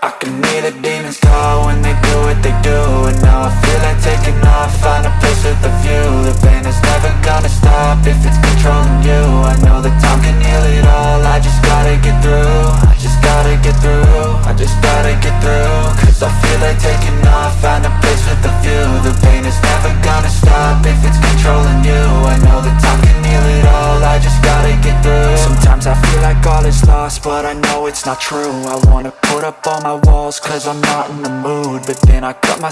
I can hear the demons call when they do what they do And now I feel like taking off, find a place with a view. The pain is never gonna stop if it's controlling you. I know that time can heal it all, I just gotta get through. I just gotta get through, I just gotta get through Cause I feel like all is lost, but I know it's not true. I wanna put up all my walls, cause I'm not in the mood But then I cut myself